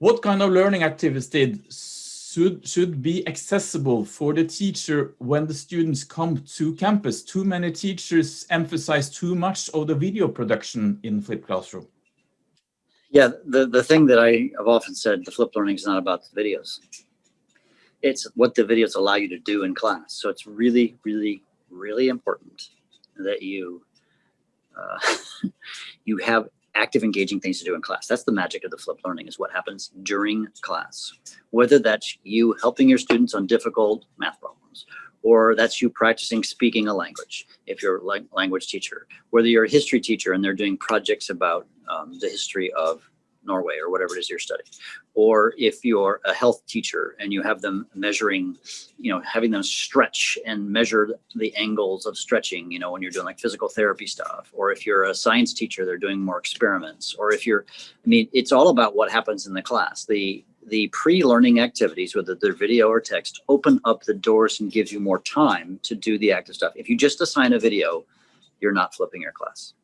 What kind of learning activities should, should be accessible for the teacher when the students come to campus? Too many teachers emphasize too much of the video production in flipped classroom. Yeah, the, the thing that I have often said, the flipped learning is not about the videos. It's what the videos allow you to do in class. So it's really, really, really important that you uh, you have active engaging things to do in class. That's the magic of the flipped learning is what happens during class. Whether that's you helping your students on difficult math problems, or that's you practicing speaking a language if you're a language teacher, whether you're a history teacher and they're doing projects about um, the history of Norway or whatever it is you're studying. Or if you're a health teacher and you have them measuring, you know, having them stretch and measure the angles of stretching, you know, when you're doing like physical therapy stuff. Or if you're a science teacher, they're doing more experiments. Or if you're, I mean, it's all about what happens in the class. The the pre-learning activities, whether they're video or text, open up the doors and gives you more time to do the active stuff. If you just assign a video, you're not flipping your class.